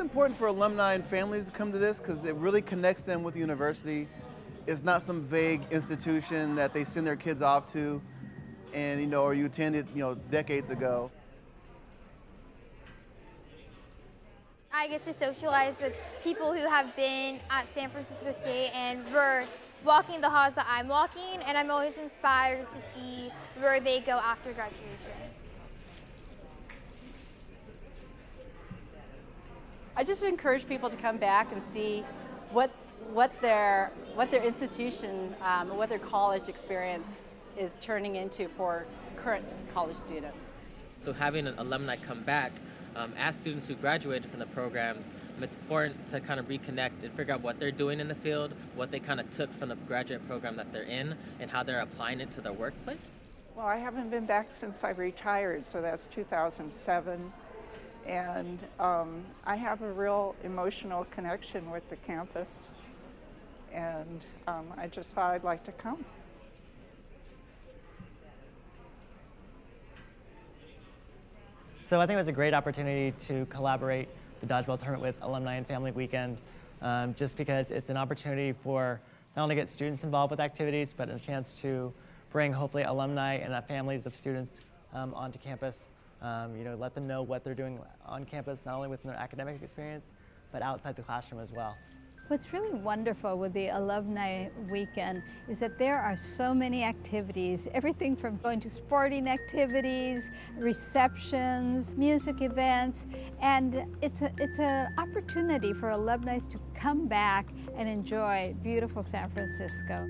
important for alumni and families to come to this because it really connects them with the university. It's not some vague institution that they send their kids off to and, you know, or you attended, you know, decades ago. I get to socialize with people who have been at San Francisco State and we're walking the halls that I'm walking and I'm always inspired to see where they go after graduation. I just encourage people to come back and see what, what, their, what their institution, um, what their college experience is turning into for current college students. So having an alumni come back, um, as students who graduated from the programs, um, it's important to kind of reconnect and figure out what they're doing in the field, what they kind of took from the graduate program that they're in, and how they're applying it to their workplace. Well, I haven't been back since I retired, so that's 2007. And um, I have a real emotional connection with the campus. And um, I just thought I'd like to come. So I think it was a great opportunity to collaborate the Dodgeball Tournament with Alumni and Family Weekend, um, just because it's an opportunity for not only get students involved with activities, but a chance to bring hopefully alumni and families of students um, onto campus. Um, you know, let them know what they're doing on campus, not only within their academic experience, but outside the classroom as well. What's really wonderful with the Alumni Weekend is that there are so many activities, everything from going to sporting activities, receptions, music events, and it's, a, it's an opportunity for alumni to come back and enjoy beautiful San Francisco.